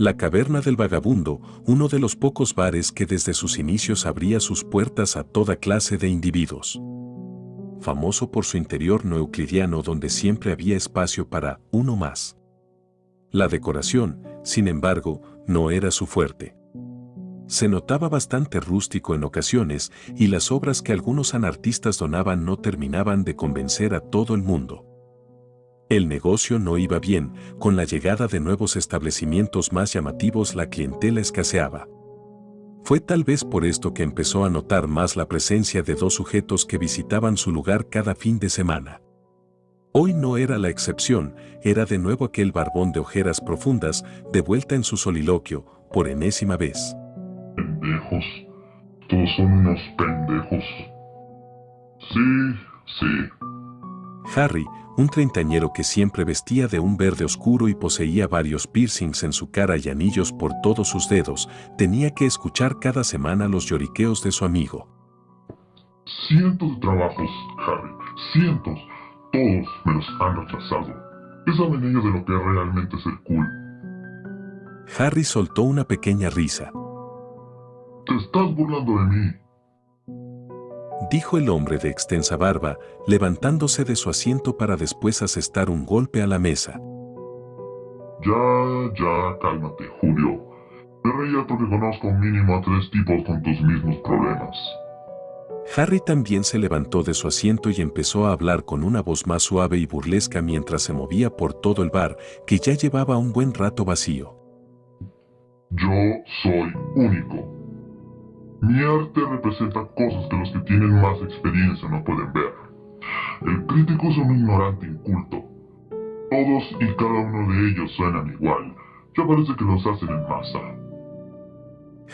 La Caverna del Vagabundo, uno de los pocos bares que desde sus inicios abría sus puertas a toda clase de individuos. Famoso por su interior no euclidiano donde siempre había espacio para uno más. La decoración, sin embargo, no era su fuerte. Se notaba bastante rústico en ocasiones y las obras que algunos anartistas donaban no terminaban de convencer a todo el mundo. El negocio no iba bien, con la llegada de nuevos establecimientos más llamativos la clientela escaseaba. Fue tal vez por esto que empezó a notar más la presencia de dos sujetos que visitaban su lugar cada fin de semana. Hoy no era la excepción, era de nuevo aquel barbón de ojeras profundas, de vuelta en su soliloquio, por enésima vez pendejos. Todos son unos pendejos. Sí, sí. Harry, un treintañero que siempre vestía de un verde oscuro y poseía varios piercings en su cara y anillos por todos sus dedos, tenía que escuchar cada semana los lloriqueos de su amigo. Cientos de trabajos, Harry, cientos. Todos me los han rechazado. ¿Qué saben ellos de lo que realmente es el cool? Harry soltó una pequeña risa. Te estás burlando de mí. Dijo el hombre de extensa barba, levantándose de su asiento para después asestar un golpe a la mesa. Ya, ya, cálmate, Julio. Me reía porque conozco mínimo a tres tipos con tus mismos problemas. Harry también se levantó de su asiento y empezó a hablar con una voz más suave y burlesca mientras se movía por todo el bar, que ya llevaba un buen rato vacío. Yo soy único. Mi arte representa cosas que los que tienen más experiencia no pueden ver. El crítico es un ignorante inculto. Todos y cada uno de ellos suenan igual. Ya parece que los hacen en masa.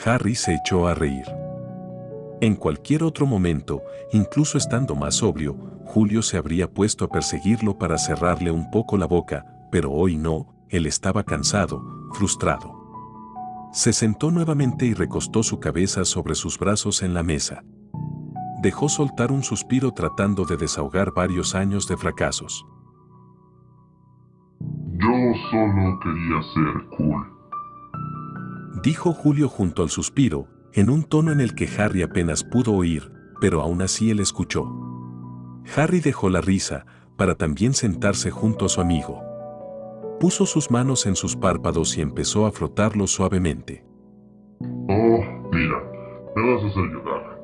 Harry se echó a reír. En cualquier otro momento, incluso estando más sobrio, Julio se habría puesto a perseguirlo para cerrarle un poco la boca, pero hoy no, él estaba cansado, frustrado. Se sentó nuevamente y recostó su cabeza sobre sus brazos en la mesa. Dejó soltar un suspiro tratando de desahogar varios años de fracasos. Yo solo quería ser cool. Dijo Julio junto al suspiro, en un tono en el que Harry apenas pudo oír, pero aún así él escuchó. Harry dejó la risa, para también sentarse junto a su amigo. Puso sus manos en sus párpados y empezó a frotarlos suavemente. Oh, mira, me vas a hacer llorar.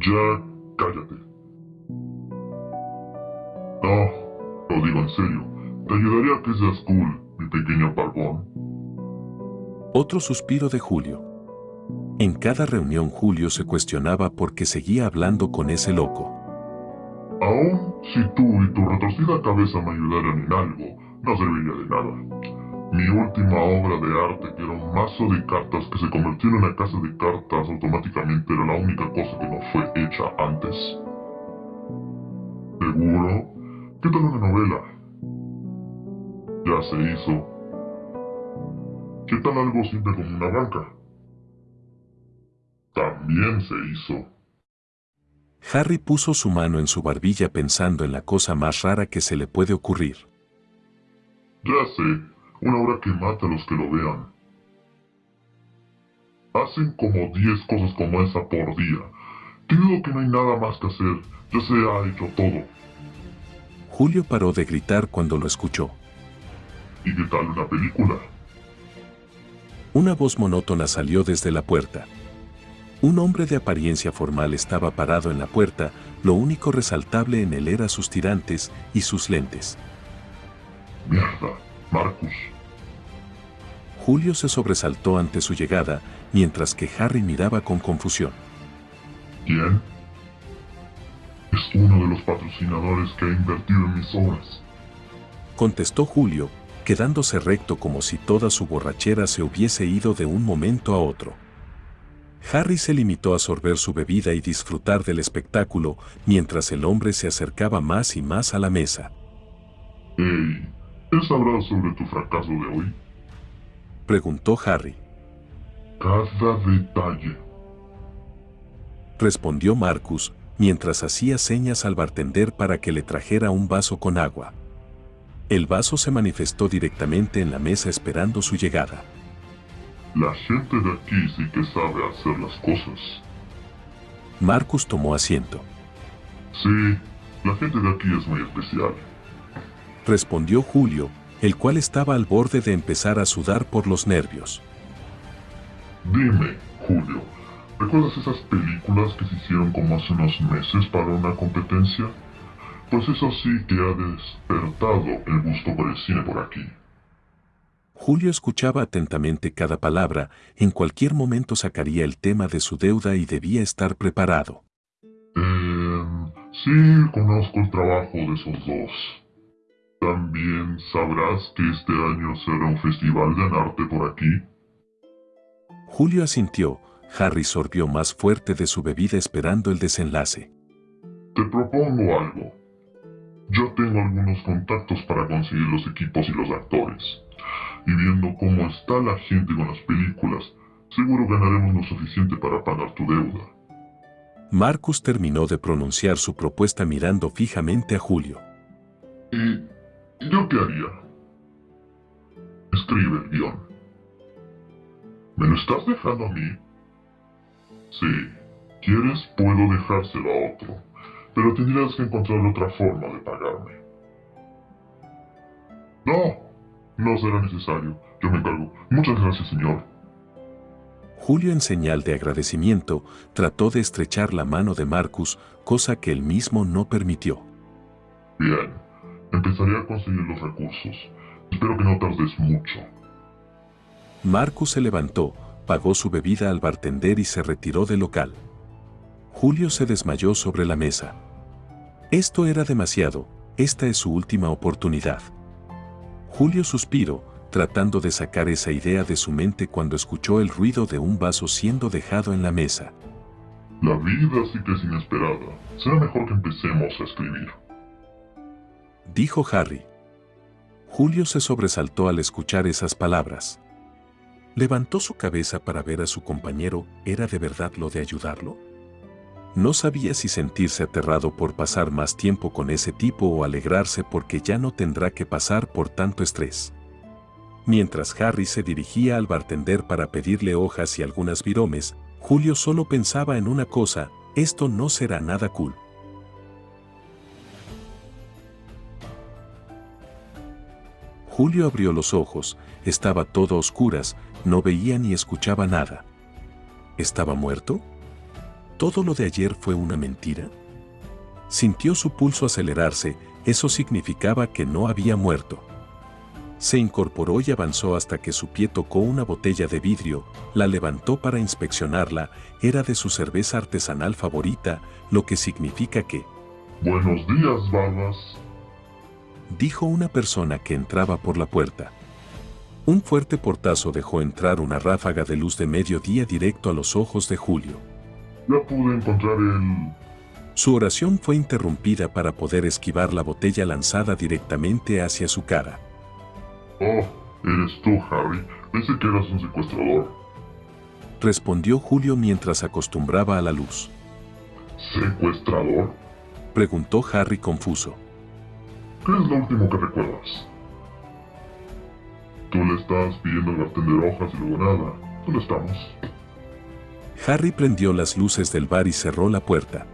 Ya, cállate. No, lo digo en serio. Te ayudaría a que seas cool, mi pequeño barbón. Otro suspiro de Julio. En cada reunión Julio se cuestionaba por qué seguía hablando con ese loco. Aún si tú y tu retorcida cabeza me ayudaran en algo, no serviría de nada. Mi última obra de arte, que era un mazo de cartas que se convirtió en una casa de cartas automáticamente, era la única cosa que no fue hecha antes. ¿Seguro? ¿Qué tal una novela? Ya se hizo. ¿Qué tal algo simple como una banca? También se hizo. Harry puso su mano en su barbilla pensando en la cosa más rara que se le puede ocurrir. Ya sé, una obra que mata a los que lo vean. Hacen como 10 cosas como esa por día. Creo que no hay nada más que hacer, ya se ha hecho todo. Julio paró de gritar cuando lo escuchó. ¿Y qué tal una película? Una voz monótona salió desde la puerta. Un hombre de apariencia formal estaba parado en la puerta, lo único resaltable en él era sus tirantes y sus lentes. Mierda, Marcus. Julio se sobresaltó ante su llegada, mientras que Harry miraba con confusión. ¿Quién? Es uno de los patrocinadores que ha invertido en mis obras. Contestó Julio, quedándose recto como si toda su borrachera se hubiese ido de un momento a otro. Harry se limitó a sorber su bebida y disfrutar del espectáculo mientras el hombre se acercaba más y más a la mesa. Hey, ¿él sabrá sobre tu fracaso de hoy? Preguntó Harry. Cada detalle. Respondió Marcus, mientras hacía señas al bartender para que le trajera un vaso con agua. El vaso se manifestó directamente en la mesa esperando su llegada. La gente de aquí sí que sabe hacer las cosas. Marcus tomó asiento. Sí, la gente de aquí es muy especial. Respondió Julio, el cual estaba al borde de empezar a sudar por los nervios. Dime, Julio, ¿recuerdas esas películas que se hicieron como hace unos meses para una competencia? Pues eso sí que ha despertado el gusto por el cine por aquí. Julio escuchaba atentamente cada palabra, en cualquier momento sacaría el tema de su deuda y debía estar preparado. Eh, sí, conozco el trabajo de esos dos. También sabrás que este año será un festival de arte por aquí. Julio asintió, Harry sorbió más fuerte de su bebida esperando el desenlace. Te propongo algo. Yo tengo algunos contactos para conseguir los equipos y los actores. Y viendo cómo está la gente con las películas, seguro ganaremos lo suficiente para pagar tu deuda. Marcus terminó de pronunciar su propuesta mirando fijamente a Julio. ¿Y yo qué haría? Escribe el guion. ¿Me lo estás dejando a mí? Sí. ¿Quieres? Puedo dejárselo a otro pero tendrías que encontrar otra forma de pagarme. No, no será necesario. Yo me encargo. Muchas gracias, señor. Julio, en señal de agradecimiento, trató de estrechar la mano de Marcus, cosa que él mismo no permitió. Bien, empezaré a conseguir los recursos. Espero que no tardes mucho. Marcus se levantó, pagó su bebida al bartender y se retiró del local. Julio se desmayó sobre la mesa. Esto era demasiado, esta es su última oportunidad. Julio suspiró, tratando de sacar esa idea de su mente cuando escuchó el ruido de un vaso siendo dejado en la mesa. La vida sí que es inesperada. Será mejor que empecemos a escribir. Dijo Harry. Julio se sobresaltó al escuchar esas palabras. Levantó su cabeza para ver a su compañero, ¿era de verdad lo de ayudarlo? No sabía si sentirse aterrado por pasar más tiempo con ese tipo o alegrarse porque ya no tendrá que pasar por tanto estrés. Mientras Harry se dirigía al bartender para pedirle hojas y algunas viromes, Julio solo pensaba en una cosa, esto no será nada cool. Julio abrió los ojos, estaba todo oscuras, no veía ni escuchaba nada. ¿Estaba muerto? ¿Todo lo de ayer fue una mentira? Sintió su pulso acelerarse, eso significaba que no había muerto. Se incorporó y avanzó hasta que su pie tocó una botella de vidrio, la levantó para inspeccionarla, era de su cerveza artesanal favorita, lo que significa que... Buenos días, Barbas. Dijo una persona que entraba por la puerta. Un fuerte portazo dejó entrar una ráfaga de luz de mediodía directo a los ojos de Julio. Ya pude encontrar el... Su oración fue interrumpida para poder esquivar la botella lanzada directamente hacia su cara. Oh, eres tú, Harry. Pensé que eras un secuestrador. Respondió Julio mientras acostumbraba a la luz. ¿Secuestrador? Preguntó Harry confuso. ¿Qué es lo último que recuerdas? Tú le estás pidiendo al bartender hojas y luego nada. ¿Dónde estamos? Harry prendió las luces del bar y cerró la puerta.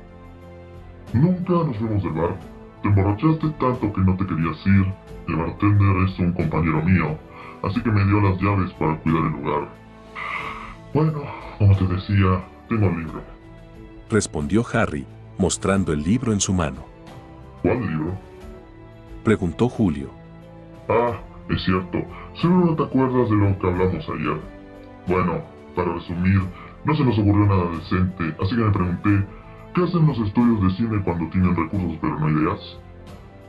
Nunca nos fuimos del bar. Te emborrachaste tanto que no te querías ir. El bartender es un compañero mío, así que me dio las llaves para cuidar el lugar. Bueno, como te decía, tengo el libro. Respondió Harry, mostrando el libro en su mano. ¿Cuál libro? Preguntó Julio. Ah, es cierto. Seguro no te acuerdas de lo que hablamos ayer. Bueno, para resumir, no se nos ocurrió nada decente, así que me pregunté, ¿qué hacen los estudios de cine cuando tienen recursos pero no ideas?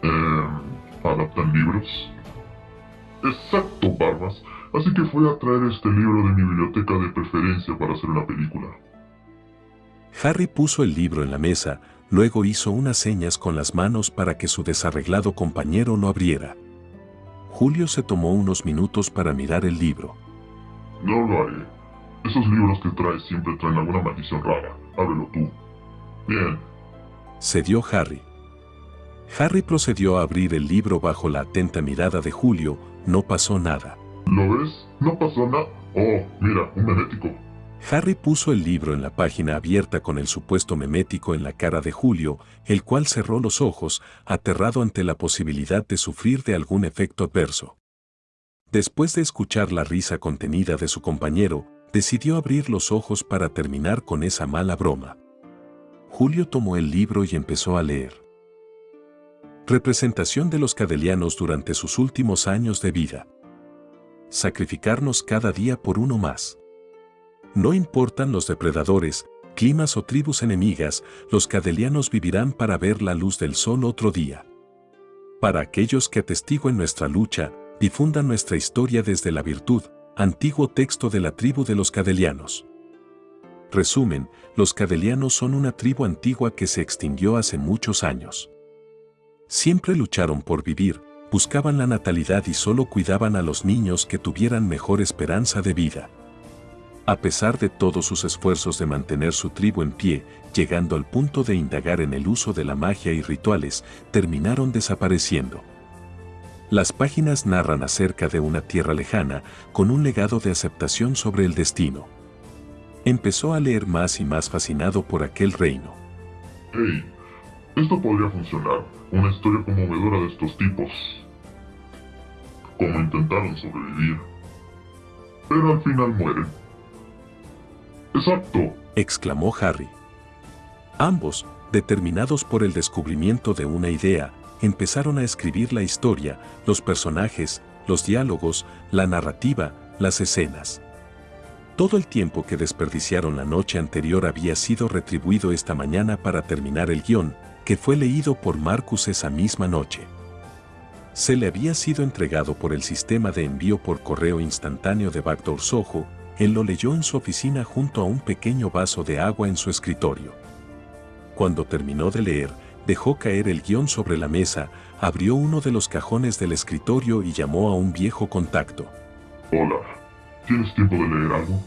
Eh, ¿Adaptan libros? Exacto, Barbas. Así que fui a traer este libro de mi biblioteca de preferencia para hacer una película. Harry puso el libro en la mesa, luego hizo unas señas con las manos para que su desarreglado compañero no abriera. Julio se tomó unos minutos para mirar el libro. No lo haré. Esos libros que traes siempre traen alguna maldición rara. Ábrelo tú. Bien. Se dio Harry. Harry procedió a abrir el libro bajo la atenta mirada de Julio, no pasó nada. ¿Lo ves? No pasó nada. Oh, mira, un memético. Harry puso el libro en la página abierta con el supuesto memético en la cara de Julio, el cual cerró los ojos, aterrado ante la posibilidad de sufrir de algún efecto adverso. Después de escuchar la risa contenida de su compañero, decidió abrir los ojos para terminar con esa mala broma. Julio tomó el libro y empezó a leer. Representación de los cadelianos durante sus últimos años de vida. Sacrificarnos cada día por uno más. No importan los depredadores, climas o tribus enemigas, los cadelianos vivirán para ver la luz del sol otro día. Para aquellos que atestiguen nuestra lucha, difundan nuestra historia desde la virtud, antiguo texto de la tribu de los cadelianos. Resumen, los cadelianos son una tribu antigua que se extinguió hace muchos años. Siempre lucharon por vivir, buscaban la natalidad y solo cuidaban a los niños que tuvieran mejor esperanza de vida. A pesar de todos sus esfuerzos de mantener su tribu en pie, llegando al punto de indagar en el uso de la magia y rituales, terminaron desapareciendo. Las páginas narran acerca de una tierra lejana, con un legado de aceptación sobre el destino. Empezó a leer más y más fascinado por aquel reino. Hey, esto podría funcionar. Una historia conmovedora de estos tipos. Como intentaron sobrevivir. Pero al final mueren. Exacto, exclamó Harry. Ambos, determinados por el descubrimiento de una idea, empezaron a escribir la historia, los personajes, los diálogos, la narrativa, las escenas. Todo el tiempo que desperdiciaron la noche anterior había sido retribuido esta mañana para terminar el guion, que fue leído por Marcus esa misma noche. Se le había sido entregado por el sistema de envío por correo instantáneo de Backdoor Soho, él lo leyó en su oficina junto a un pequeño vaso de agua en su escritorio. Cuando terminó de leer, dejó caer el guion sobre la mesa, abrió uno de los cajones del escritorio y llamó a un viejo contacto. Hola, ¿tienes tiempo de leer algo?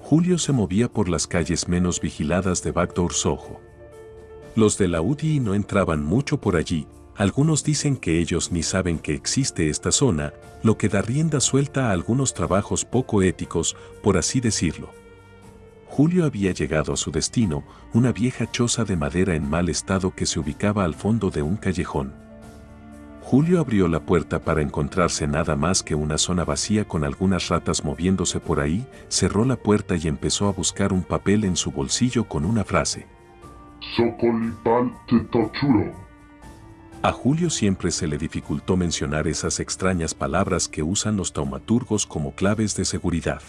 Julio se movía por las calles menos vigiladas de Backdoor Soho. Los de la UDI no entraban mucho por allí, algunos dicen que ellos ni saben que existe esta zona, lo que da rienda suelta a algunos trabajos poco éticos, por así decirlo. Julio había llegado a su destino, una vieja choza de madera en mal estado que se ubicaba al fondo de un callejón. Julio abrió la puerta para encontrarse nada más que una zona vacía con algunas ratas moviéndose por ahí, cerró la puerta y empezó a buscar un papel en su bolsillo con una frase. A Julio siempre se le dificultó mencionar esas extrañas palabras que usan los taumaturgos como claves de seguridad.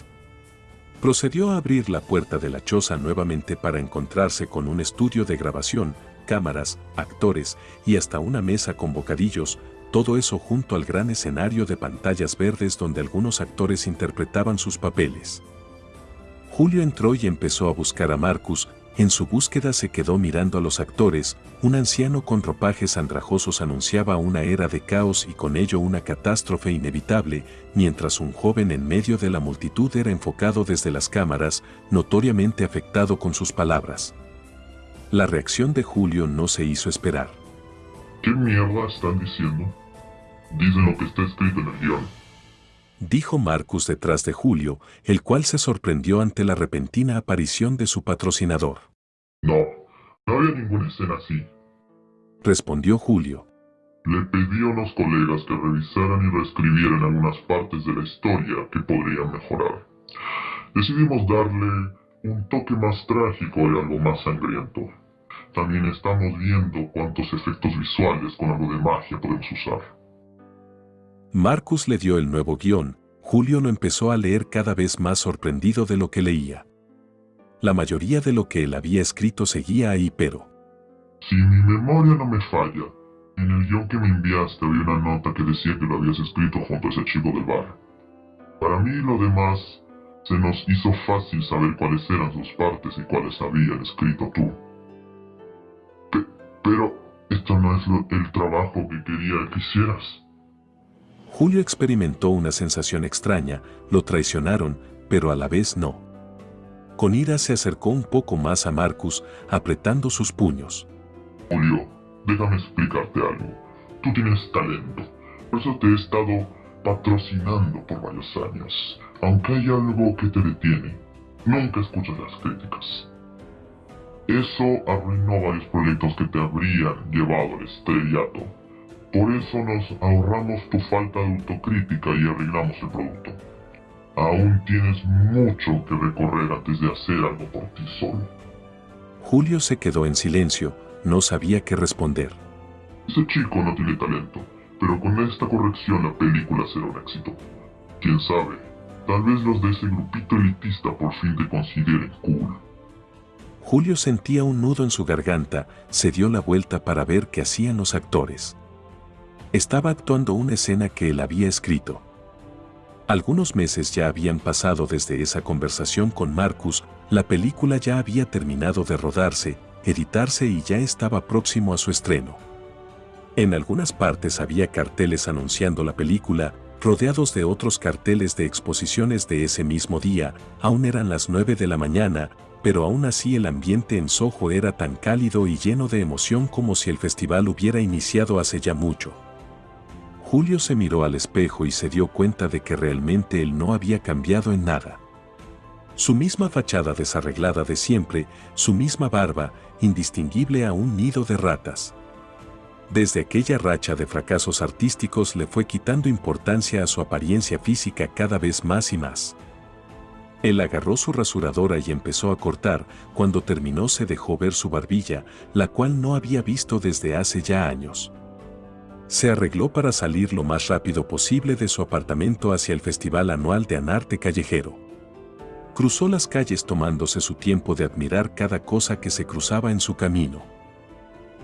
Procedió a abrir la puerta de la choza nuevamente para encontrarse con un estudio de grabación, cámaras, actores y hasta una mesa con bocadillos, todo eso junto al gran escenario de pantallas verdes donde algunos actores interpretaban sus papeles. Julio entró y empezó a buscar a Marcus, en su búsqueda se quedó mirando a los actores, un anciano con ropajes andrajosos anunciaba una era de caos y con ello una catástrofe inevitable, mientras un joven en medio de la multitud era enfocado desde las cámaras, notoriamente afectado con sus palabras. La reacción de Julio no se hizo esperar. ¿Qué mierda están diciendo? Dicen lo que está escrito en el guion dijo Marcus detrás de Julio, el cual se sorprendió ante la repentina aparición de su patrocinador. No, no había ninguna escena así. Respondió Julio. Le pedí a unos colegas que revisaran y reescribieran algunas partes de la historia que podrían mejorar. Decidimos darle un toque más trágico y algo más sangriento. También estamos viendo cuántos efectos visuales con algo de magia podemos usar. Marcus le dio el nuevo guion, Julio lo empezó a leer cada vez más sorprendido de lo que leía. La mayoría de lo que él había escrito seguía ahí, pero... Si mi memoria no me falla, en el guion que me enviaste había una nota que decía que lo habías escrito junto a ese chico del bar. Para mí lo demás se nos hizo fácil saber cuáles eran sus partes y cuáles habías escrito tú. pero esto no es el trabajo que quería que hicieras. Julio experimentó una sensación extraña, lo traicionaron, pero a la vez no. Con ira se acercó un poco más a Marcus, apretando sus puños. Julio, déjame explicarte algo. Tú tienes talento, por eso te he estado patrocinando por varios años. Aunque hay algo que te detiene, nunca escuchas las críticas. Eso arruinó varios proyectos que te habrían llevado al estrellato. Por eso nos ahorramos tu falta de autocrítica y arreglamos el producto. Aún tienes mucho que recorrer antes de hacer algo por ti solo. Julio se quedó en silencio, no sabía qué responder. Ese chico no tiene talento, pero con esta corrección la película será un éxito. Quién sabe, tal vez los de ese grupito elitista por fin te consideren cool. Julio sentía un nudo en su garganta, se dio la vuelta para ver qué hacían los actores. Estaba actuando una escena que él había escrito. Algunos meses ya habían pasado desde esa conversación con Marcus, la película ya había terminado de rodarse, editarse y ya estaba próximo a su estreno. En algunas partes había carteles anunciando la película, rodeados de otros carteles de exposiciones de ese mismo día, aún eran las 9 de la mañana, pero aún así el ambiente en Soho era tan cálido y lleno de emoción como si el festival hubiera iniciado hace ya mucho. Julio se miró al espejo y se dio cuenta de que realmente él no había cambiado en nada. Su misma fachada desarreglada de siempre, su misma barba, indistinguible a un nido de ratas. Desde aquella racha de fracasos artísticos le fue quitando importancia a su apariencia física cada vez más y más. Él agarró su rasuradora y empezó a cortar, cuando terminó se dejó ver su barbilla, la cual no había visto desde hace ya años. Se arregló para salir lo más rápido posible de su apartamento hacia el Festival Anual de Anarte Callejero. Cruzó las calles tomándose su tiempo de admirar cada cosa que se cruzaba en su camino.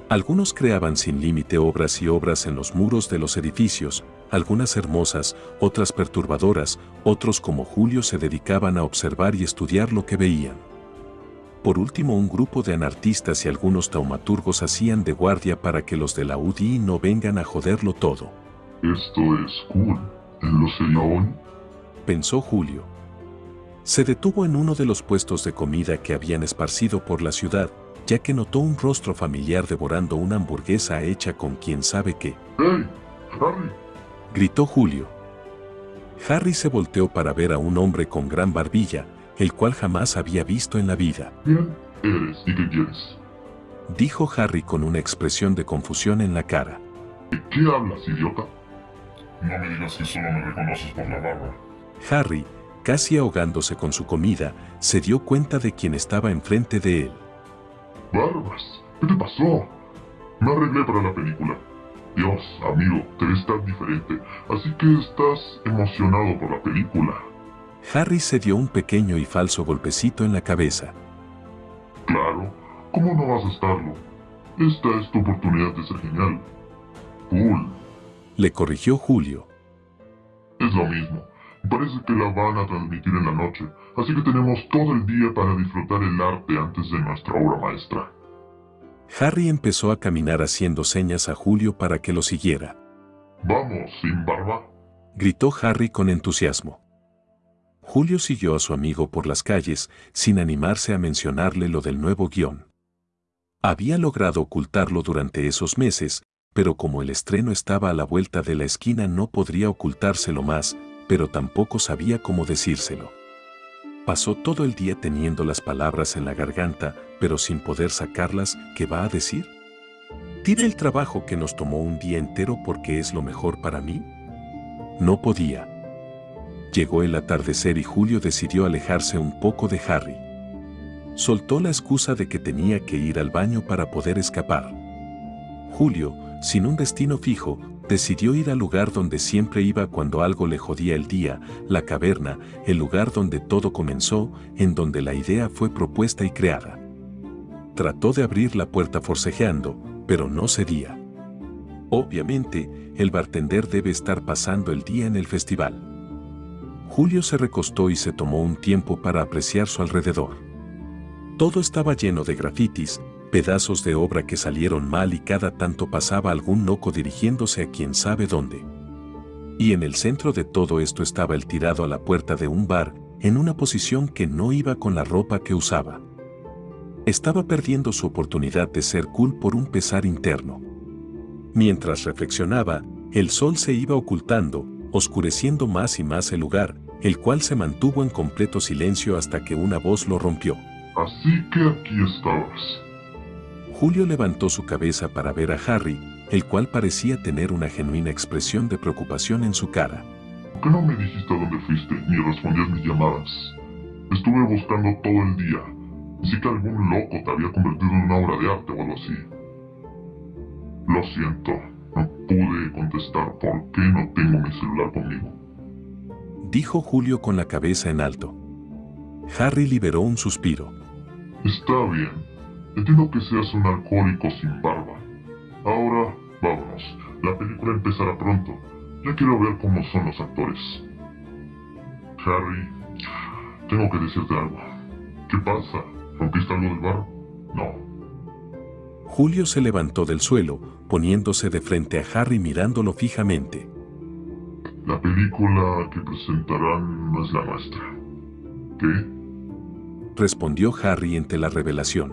Algunos creaban sin límite obras y obras en los muros de los edificios, algunas hermosas, otras perturbadoras, otros como Julio se dedicaban a observar y estudiar lo que veían. Por último, un grupo de anartistas y algunos taumaturgos hacían de guardia para que los de la UDI no vengan a joderlo todo. Esto es cool. ¿En lo sería Pensó Julio. Se detuvo en uno de los puestos de comida que habían esparcido por la ciudad, ya que notó un rostro familiar devorando una hamburguesa hecha con quién sabe qué. ¡Hey! ¡Harry! Gritó Julio. Harry se volteó para ver a un hombre con gran barbilla, el cual jamás había visto en la vida. ¿Quién eres y qué quieres? Dijo Harry con una expresión de confusión en la cara. ¿De qué hablas, idiota? No me digas que solo me reconoces por la barba. Harry, casi ahogándose con su comida, se dio cuenta de quién estaba enfrente de él. Barbas, ¿qué te pasó? Me arreglé para la película. Dios, amigo, te ves tan diferente, así que estás emocionado por la película. Harry se dio un pequeño y falso golpecito en la cabeza. Claro, ¿cómo no vas a estarlo? Esta es tu oportunidad de ser genial. Cool. Le corrigió Julio. Es lo mismo. Parece que la van a transmitir en la noche, así que tenemos todo el día para disfrutar el arte antes de nuestra obra maestra. Harry empezó a caminar haciendo señas a Julio para que lo siguiera. Vamos, sin barba. Gritó Harry con entusiasmo. Julio siguió a su amigo por las calles sin animarse a mencionarle lo del nuevo guion. Había logrado ocultarlo durante esos meses, pero como el estreno estaba a la vuelta de la esquina no podría ocultárselo más, pero tampoco sabía cómo decírselo. Pasó todo el día teniendo las palabras en la garganta, pero sin poder sacarlas, ¿qué va a decir? ¿Tire el trabajo que nos tomó un día entero porque es lo mejor para mí? No podía. Llegó el atardecer y Julio decidió alejarse un poco de Harry. Soltó la excusa de que tenía que ir al baño para poder escapar. Julio, sin un destino fijo, decidió ir al lugar donde siempre iba cuando algo le jodía el día, la caverna, el lugar donde todo comenzó, en donde la idea fue propuesta y creada. Trató de abrir la puerta forcejeando, pero no cedía. Obviamente, el bartender debe estar pasando el día en el festival. Julio se recostó y se tomó un tiempo para apreciar su alrededor. Todo estaba lleno de grafitis, pedazos de obra que salieron mal y cada tanto pasaba algún loco dirigiéndose a quien sabe dónde. Y en el centro de todo esto estaba el tirado a la puerta de un bar, en una posición que no iba con la ropa que usaba. Estaba perdiendo su oportunidad de ser cool por un pesar interno. Mientras reflexionaba, el sol se iba ocultando, oscureciendo más y más el lugar, el cual se mantuvo en completo silencio hasta que una voz lo rompió. Así que aquí estabas. Julio levantó su cabeza para ver a Harry, el cual parecía tener una genuina expresión de preocupación en su cara. ¿Por qué no me dijiste a dónde fuiste ni respondías mis llamadas? Estuve buscando todo el día. Sí que algún loco te había convertido en una obra de arte o algo así. Lo siento, no pude contestar por qué no tengo mi celular conmigo. Dijo Julio con la cabeza en alto. Harry liberó un suspiro. Está bien. Entiendo que seas un alcohólico sin barba. Ahora, vámonos. La película empezará pronto. Ya quiero ver cómo son los actores. Harry, tengo que decirte algo. ¿Qué pasa? ¿Rompiste algo del bar? No. Julio se levantó del suelo, poniéndose de frente a Harry mirándolo fijamente. La película que presentarán no es la nuestra. ¿Qué? Respondió Harry ante la revelación.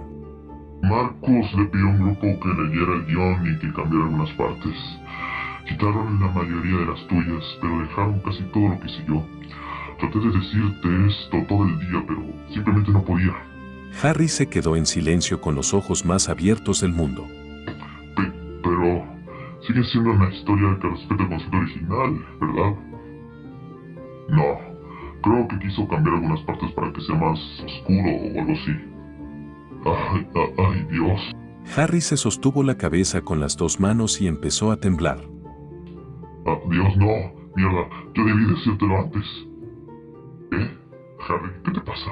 Marcos le pidió a un grupo que leyera el guion y que cambiara algunas partes. Quitaron la mayoría de las tuyas, pero dejaron casi todo lo que hice yo. Traté de decirte esto todo el día, pero simplemente no podía. Harry se quedó en silencio con los ojos más abiertos del mundo. Pe- pero sigue siendo una historia que respeta el concepto original, ¿verdad? No, creo que quiso cambiar algunas partes para que sea más oscuro o algo así. Ay, ay, ay, Dios. Harry se sostuvo la cabeza con las dos manos y empezó a temblar. Ah, Dios, no. Mierda, yo debí decírtelo antes. ¿Eh? Harry, ¿qué te pasa?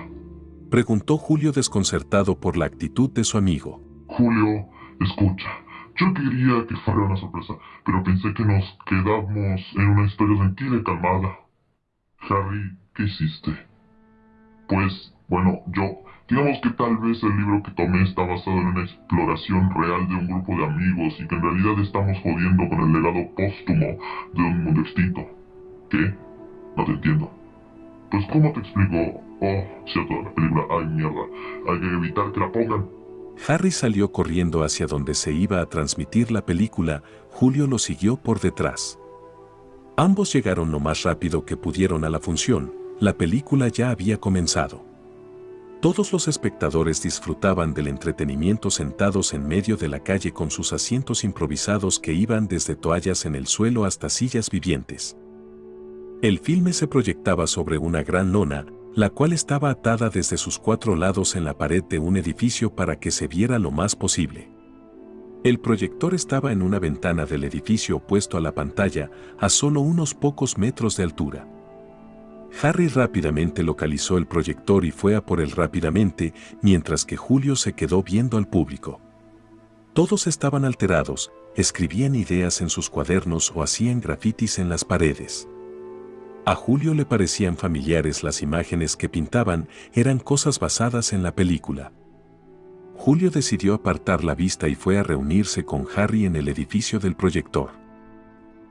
Preguntó Julio desconcertado por la actitud de su amigo. Julio, escucha. Yo quería que fuera una sorpresa, pero pensé que nos quedamos en una historia tranquila y calmada. Harry, ¿qué hiciste? Pues, bueno, yo... Digamos que tal vez el libro que tomé está basado en una exploración real de un grupo de amigos y que en realidad estamos jodiendo con el legado póstumo de un mundo extinto. ¿Qué? No te entiendo. Pues, ¿cómo te explico? Oh, cierto, la película. Ay, mierda. Hay que evitar que la pongan. Harry salió corriendo hacia donde se iba a transmitir la película, Julio lo siguió por detrás. Ambos llegaron lo más rápido que pudieron a la función, la película ya había comenzado. Todos los espectadores disfrutaban del entretenimiento sentados en medio de la calle con sus asientos improvisados que iban desde toallas en el suelo hasta sillas vivientes. El filme se proyectaba sobre una gran lona, la cual estaba atada desde sus cuatro lados en la pared de un edificio para que se viera lo más posible. El proyector estaba en una ventana del edificio opuesto a la pantalla, a solo unos pocos metros de altura. Harry rápidamente localizó el proyector y fue a por él rápidamente, mientras que Julio se quedó viendo al público. Todos estaban alterados, escribían ideas en sus cuadernos o hacían grafitis en las paredes. A Julio le parecían familiares las imágenes que pintaban, eran cosas basadas en la película. Julio decidió apartar la vista y fue a reunirse con Harry en el edificio del proyector.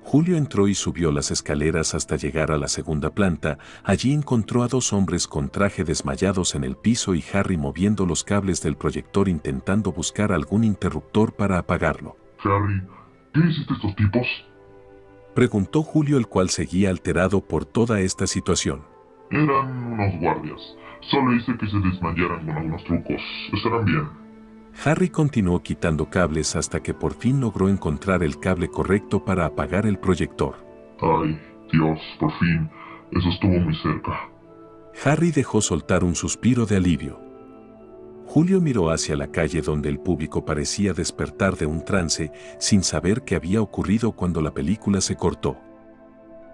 Julio entró y subió las escaleras hasta llegar a la segunda planta, allí encontró a dos hombres con traje desmayados en el piso y Harry moviendo los cables del proyector intentando buscar algún interruptor para apagarlo. Harry, ¿qué hiciste estos tipos? Preguntó Julio el cual seguía alterado por toda esta situación. Eran unos guardias. Solo hice que se desmayaran con algunos trucos. Estarán bien. Harry continuó quitando cables hasta que por fin logró encontrar el cable correcto para apagar el proyector. Ay, Dios, por fin. Eso estuvo muy cerca. Harry dejó soltar un suspiro de alivio. Julio miró hacia la calle donde el público parecía despertar de un trance sin saber qué había ocurrido cuando la película se cortó.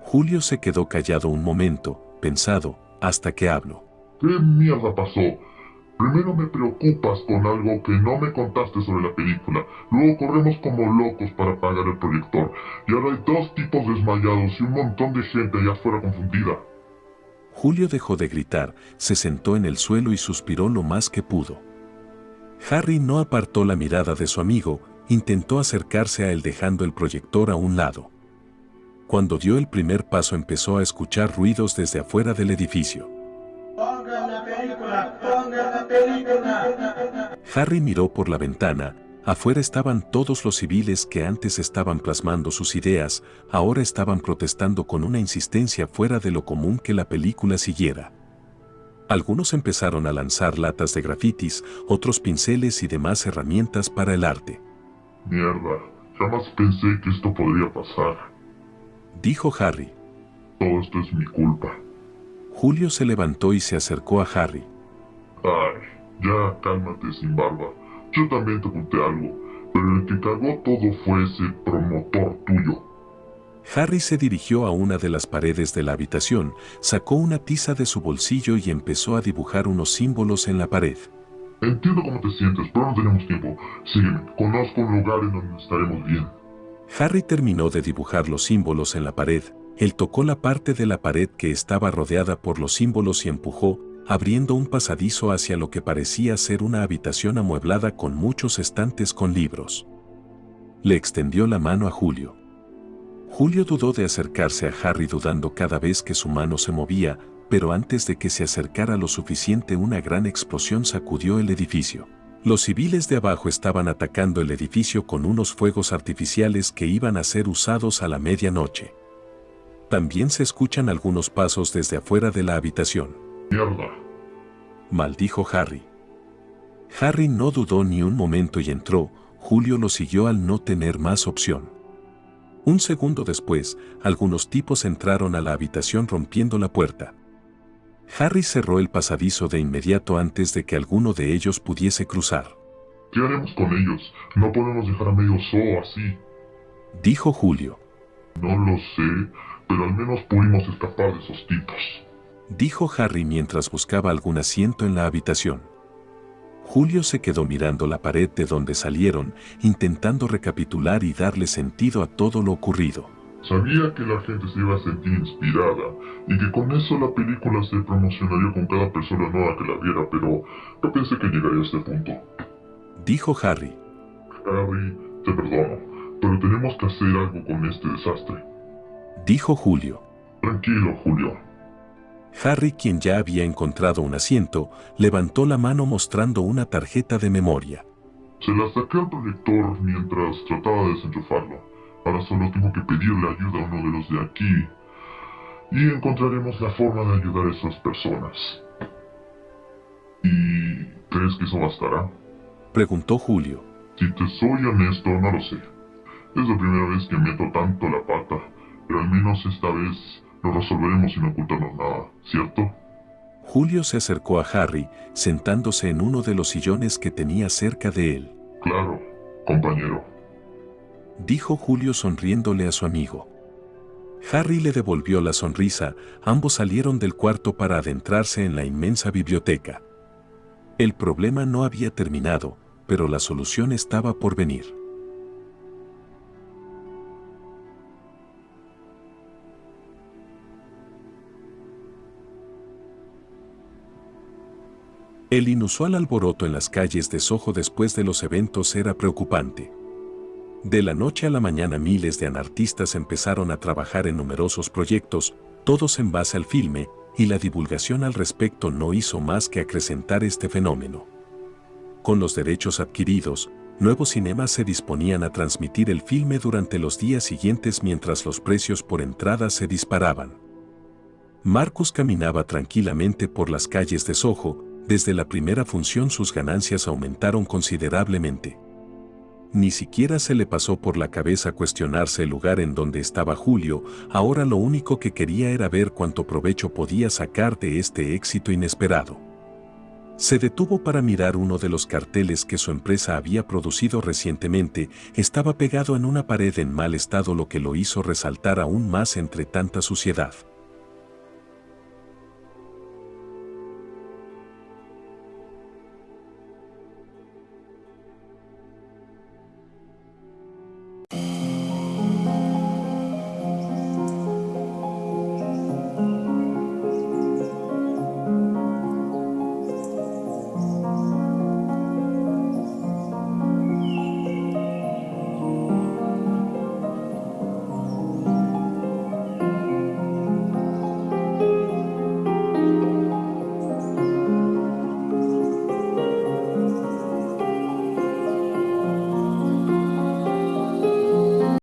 Julio se quedó callado un momento, pensado, hasta que habló. ¿Qué mierda pasó? Primero me preocupas con algo que no me contaste sobre la película. Luego corremos como locos para apagar el proyector. Y ahora hay dos tipos desmayados y un montón de gente allá afuera confundida. Julio dejó de gritar, se sentó en el suelo y suspiró lo más que pudo. Harry no apartó la mirada de su amigo, intentó acercarse a él dejando el proyector a un lado. Cuando dio el primer paso empezó a escuchar ruidos desde afuera del edificio. Pongan la película, pongan la película. Harry miró por la ventana, afuera estaban todos los civiles que antes estaban plasmando sus ideas, ahora estaban protestando con una insistencia fuera de lo común que la película siguiera. Algunos empezaron a lanzar latas de grafitis, otros pinceles y demás herramientas para el arte. Mierda, jamás pensé que esto podría pasar. Dijo Harry. Todo esto es mi culpa. Julio se levantó y se acercó a Harry. Ay, ya cálmate sin barba. Yo también te conté algo, pero el que cagó todo fue ese promotor tuyo. Harry se dirigió a una de las paredes de la habitación, sacó una tiza de su bolsillo y empezó a dibujar unos símbolos en la pared. Entiendo cómo te sientes, pero no tenemos tiempo. Sígueme, conozco un lugar en donde estaremos bien. Harry terminó de dibujar los símbolos en la pared, él tocó la parte de la pared que estaba rodeada por los símbolos y empujó, abriendo un pasadizo hacia lo que parecía ser una habitación amueblada con muchos estantes con libros. Le extendió la mano a Julio. Julio dudó de acercarse a Harry dudando cada vez que su mano se movía, pero antes de que se acercara lo suficiente una gran explosión sacudió el edificio. Los civiles de abajo estaban atacando el edificio con unos fuegos artificiales que iban a ser usados a la medianoche. También se escuchan algunos pasos desde afuera de la habitación. Mierda. Maldijo Harry. Harry no dudó ni un momento y entró, Julio lo siguió al no tener más opción. Un segundo después, algunos tipos entraron a la habitación rompiendo la puerta. Harry cerró el pasadizo de inmediato antes de que alguno de ellos pudiese cruzar. ¿Qué haremos con ellos? No podemos dejar a medio zoo así. Dijo Julio. No lo sé, pero al menos pudimos escapar de esos tipos. Dijo Harry mientras buscaba algún asiento en la habitación. Julio se quedó mirando la pared de donde salieron, intentando recapitular y darle sentido a todo lo ocurrido. Sabía que la gente se iba a sentir inspirada y que con eso la película se promocionaría con cada persona nueva que la viera, pero no pensé que llegaría a este punto. Dijo Harry. Harry, te perdono, pero tenemos que hacer algo con este desastre. Dijo Julio. Tranquilo, Julio. Harry, quien ya había encontrado un asiento, levantó la mano mostrando una tarjeta de memoria. Se la saqué al proyector mientras trataba de desenchufarlo. Ahora solo tengo que pedirle ayuda a uno de los de aquí. Y encontraremos la forma de ayudar a esas personas. ¿Y crees que eso bastará? Preguntó Julio. Si te soy honesto, no lo sé. Es la primera vez que meto tanto la pata, pero al menos esta vez lo resolveremos sin ocultarnos nada, ¿cierto? Julio se acercó a Harry, sentándose en uno de los sillones que tenía cerca de él. Claro, compañero. Dijo Julio sonriéndole a su amigo. Harry le devolvió la sonrisa, ambos salieron del cuarto para adentrarse en la inmensa biblioteca. El problema no había terminado, pero la solución estaba por venir. El inusual alboroto en las calles de Soho después de los eventos era preocupante. De la noche a la mañana miles de anartistas empezaron a trabajar en numerosos proyectos, todos en base al filme, y la divulgación al respecto no hizo más que acrecentar este fenómeno. Con los derechos adquiridos, nuevos cinemas se disponían a transmitir el filme durante los días siguientes mientras los precios por entrada se disparaban. Marcus caminaba tranquilamente por las calles de Soho, desde la primera función sus ganancias aumentaron considerablemente. Ni siquiera se le pasó por la cabeza cuestionarse el lugar en donde estaba Julio, ahora lo único que quería era ver cuánto provecho podía sacar de este éxito inesperado. Se detuvo para mirar uno de los carteles que su empresa había producido recientemente, estaba pegado en una pared en mal estado lo que lo hizo resaltar aún más entre tanta suciedad.